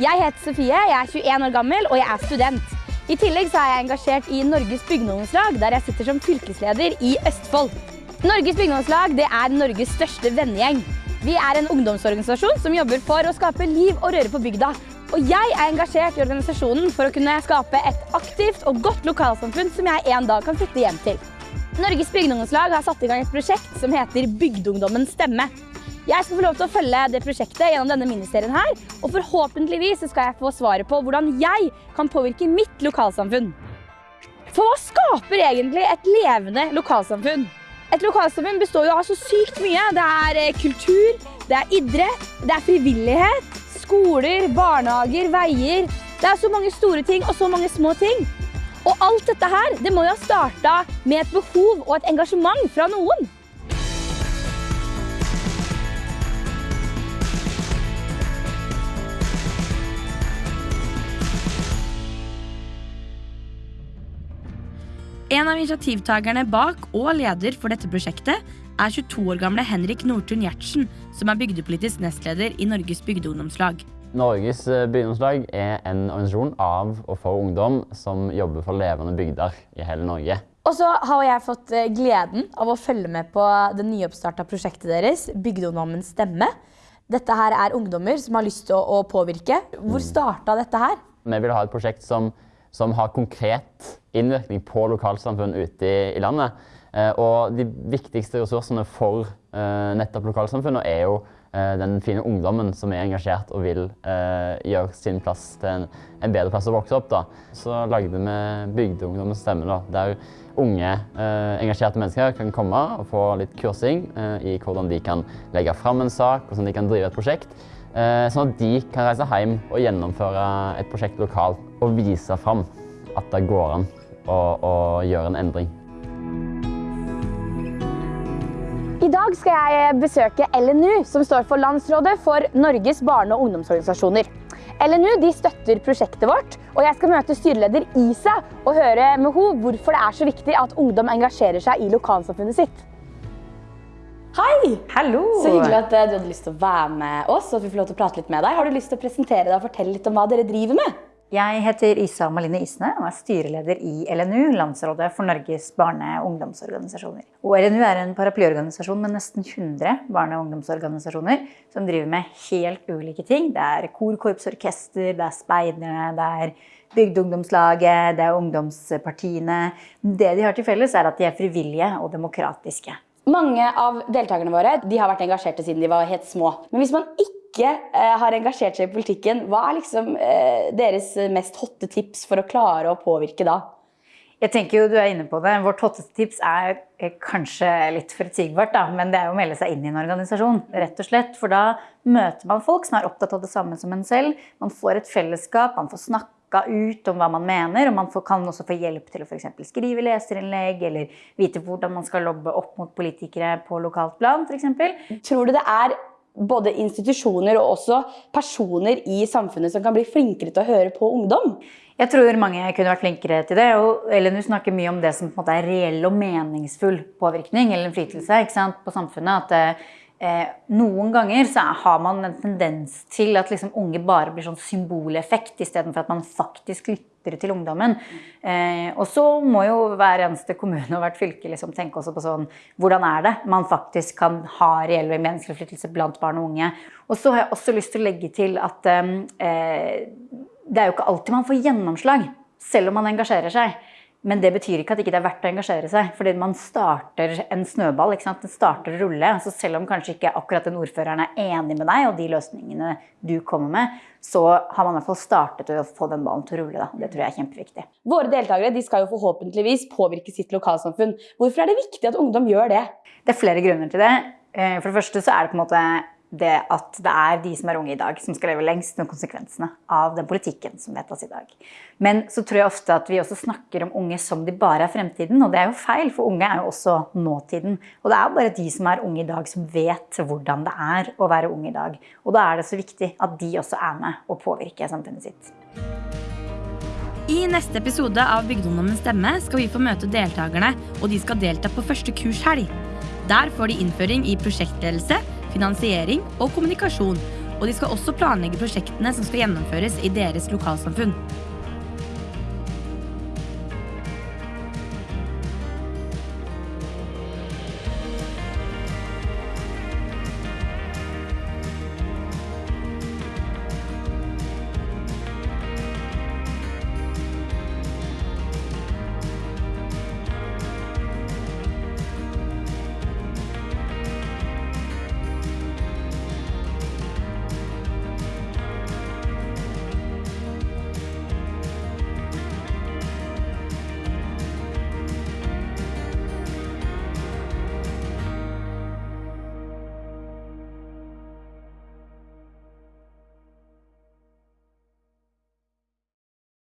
Jeg heter Sofie, jeg er 21 år gammel og jeg er student. I tillegg så er jeg engasjert i Norges bygdeungdomslag, der jeg sitter som fylkesleder i Østfold. Norges bygdeungdomslag er Norges største vennegjeng. Vi er en ungdomsorganisasjon som jobber for å skape liv og røre på bygda. Og jeg er engasjert i organisasjonen for å kunne skape et aktivt og godt lokalsamfunn som jeg en dag kan flytte hjem til. Norges bygdeungdomslag har satt i gang et prosjekt som heter Bygdeungdommens stemme. Jeg skal få lov til å følge det prosjektet gjennom denne miniserien her, og forhåpentligvis skal jeg få svaret på hvordan jeg kan påvirke mitt lokalsamfunn. For hva skaper egentlig et levende lokalsamfunn? Et lokalsamfunn består jo av så sykt mye. Det er eh, kultur, det er idrett, det er frivillighet, skoler, barnehager, veier. Det er så mange store ting og så mange små ting. Og alt dette her, det må jo ha starta med et behov og et engasjement fra noen. En av initiativtakerne bak og leder for dette prosjektet er 22 år gamle Henrik Nordtun Gjertsen, som er bygdepolitisk nestleder i Norges bygdeungdomslag. Norges eh, bygdeungdomslag er en organisasjon av og for ungdom som jobber for levende bygder i hele Norge. Og så har jeg fått eh, gleden av å følge med på det nyoppstarta prosjektet deres, Bygdeungdommens stemme. Dette her er ungdommer som har lyst til å påvirke. Hvor starta dette her? Vi vil ha et prosjekt som som har konkret innvirkning på lokalsamfunn ute i, landet. Eh, og de viktigste ressursene for eh, nettopp lokalsamfunnet er jo den fine ungdommen som er engasjert og vil eh, gjøre sin plass til en, en, bedre plass å vokse opp. Da. Så lagde vi Bygdeungdommens stemme, da, der unge eh, engasjerte mennesker kan komme og få litt kursing eh, i hvordan de kan legge fram en sak, hvordan de kan drive et prosjekt. Sånn at de kan reise hjem og gjennomføre et prosjekt lokalt og vise fram at det går an å, å gjøre en endring. I dag skal jeg besøke LNU, som står for Landsrådet for Norges barne- og ungdomsorganisasjoner. LNU støtter prosjektet vårt, og jeg skal møte styreleder Isa og høre med henne hvorfor det er så viktig at ungdom engasjerer seg i lokalsamfunnet sitt. Hei! Hallo! Så hyggelig at eh, du hadde lyst til å være med oss. og at vi får lov til å prate litt med deg. Har du lyst til å presentere deg og fortelle litt om hva dere driver med? Jeg heter Isa Maline Isne og er styreleder i LNU, Landsrådet for Norges barne- og ungdomsorganisasjoner. Og LNU er en paraplyorganisasjon med nesten 100 barne- og ungdomsorganisasjoner som driver med helt ulike ting. Det er kor, korps, orkester, det er speiderne, det er Bygdeungdomslaget, det er ungdomspartiene. Det de har til felles, er at de er frivillige og demokratiske. Mange av deltakerne våre de har vært engasjerte siden de var helt små. Men hvis man ikke ikke eh, har engasjert seg i politikken, hva er liksom eh, deres mest hotte tips for å klare å påvirke da? Jeg tenker jo du er inne på det. Vårt hotteste tips er eh, kanskje litt forutsigbart, da, men det er jo å melde seg inn i en organisasjon. rett og slett. For da møter man folk som er opptatt av det samme som en selv. Man får et fellesskap, man får snakka ut om hva man mener, og man får, kan også få hjelp til å for skrive leserinnlegg eller vite hvordan man skal lobbe opp mot politikere på lokalt plan f.eks. Tror du det er både institusjoner og også personer i samfunnet som kan bli flinkere til å høre på ungdom? Jeg tror mange kunne vært flinkere til det. og Elenu snakker mye om det som er reell og meningsfull påvirkning eller innflytelse på samfunnet. At eh, noen ganger så har man en tendens til at liksom unge bare blir sånn symboleffekt, istedenfor at man faktisk lytter til ungdommen. Eh, og så må jo hver eneste kommune og hvert fylke liksom tenke også på sånn Hvordan er det man faktisk kan ha reell meningsinnflytelse blant barn og unge? Og så har jeg også lyst til å legge til at eh, det er jo ikke alltid man får gjennomslag, selv om man engasjerer seg. Men det betyr ikke at det ikke er verdt å engasjere seg. Fordi man starter en snøball. ikke sant? Den starter å rulle. Så selv om kanskje ikke akkurat den ordføreren er enig med deg og de løsningene du kommer med, så har man i hvert fall startet å få den ballen til å rulle. Da. Det tror jeg er kjempeviktig. Våre deltakere de skal jo forhåpentligvis påvirke sitt lokalsamfunn. Hvorfor er det viktig at ungdom gjør det? Det er flere grunner til det. Eh, for det første så er det på en måte det at det er de som er unge i dag, som skal leve lengst med konsekvensene av den politikken som vedtas i dag. Men så tror jeg ofte at vi også snakker om unge som de bare er fremtiden, og det er jo feil, for unge er jo også nåtiden. Og det er bare de som er unge i dag, som vet hvordan det er å være ung i dag. Og da er det så viktig at de også er med og påvirker samfunnet sitt. I neste episode av Bygdeungdommens stemme skal vi få møte deltakerne, og de skal delta på første kurshelg. Der får de innføring i prosjektledelse finansiering og kommunikasjon. og de skal også planlegge prosjektene som skal gjennomføres i deres lokalsamfunn.